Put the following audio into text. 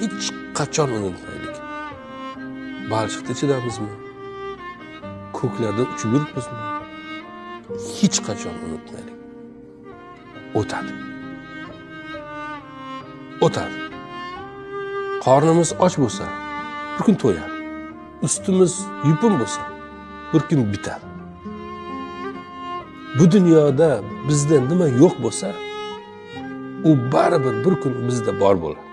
hech qachon unutmaylik. Balchiqda chidamizmi? Ko'klarda uchib yuribmizmi hech qachon unutmaylik. O'tadi. O'tadi. Qornimiz och bo'lsa bir kun to'yadi. Ustimiz yupun bo'lsa bir kun bitadi. Bu dunyoda bizda nima yo'q bo'lsa u baribir bir kun bizda bor bo'ladi.